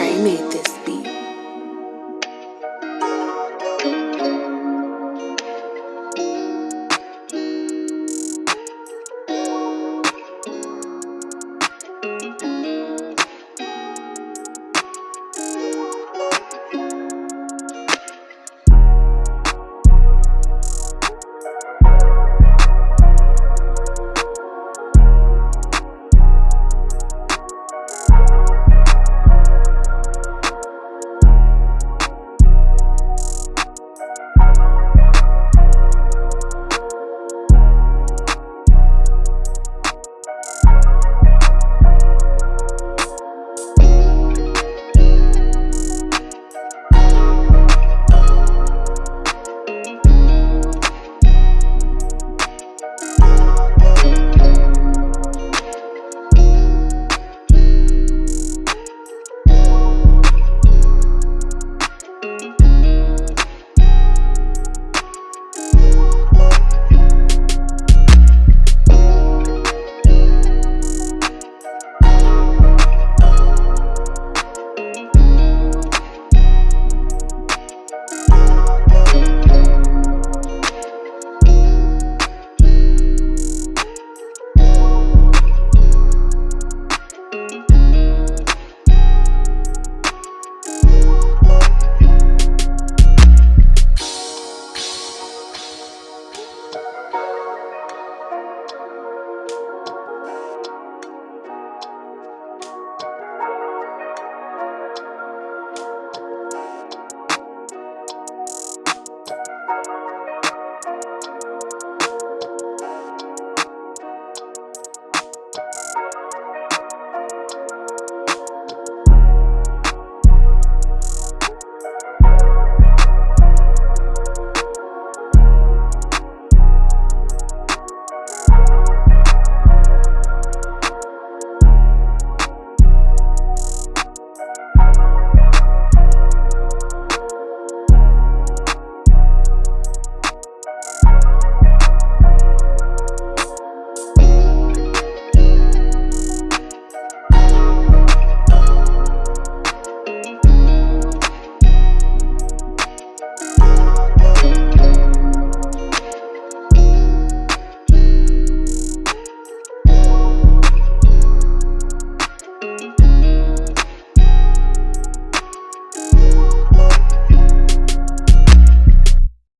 I made this.